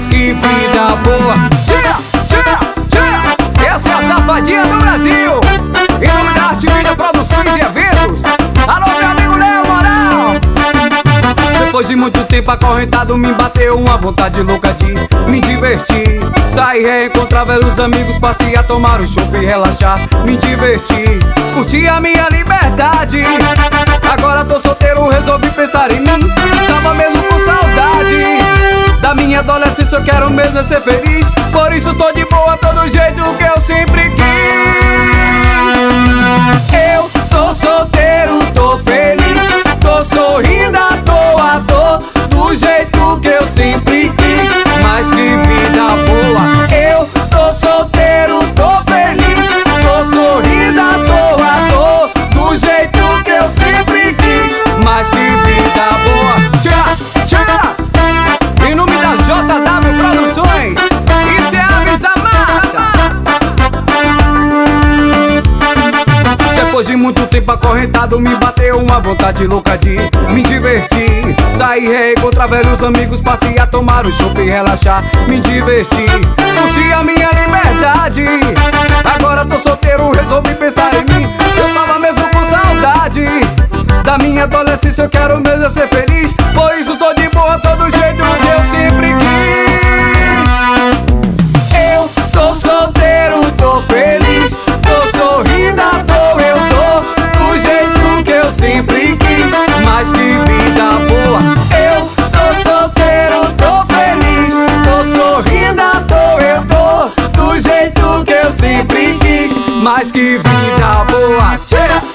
vida boa. Tira, tira, tira. Essa é a safadinha do Brasil. Em nome Produções e Eventos. Alô, meu amigo Léo Moral. Depois de muito tempo acorrentado, me bateu uma vontade louca de me divertir. Sair, reencontrar velhos amigos, passear, tomar um chopp e relaxar. Me divertir, curtir a minha liberdade. Agora tô solteiro, resolvi pensar em mim. Minha adolescência, eu quero mesmo é ser feliz. Por isso tô de boa, tô do jeito que eu sempre quis. Depois de muito tempo acorrentado, me bateu uma vontade louca de me divertir. Sair, reencontrar velhos amigos, passear, tomar um chopp e relaxar. Me divertir, curtir a minha liberdade. Agora tô solteiro, resolvi pensar em mim. Eu tava mesmo com saudade da minha adolescência, eu quero mesmo ser feliz. Mas que vida boa, tchê.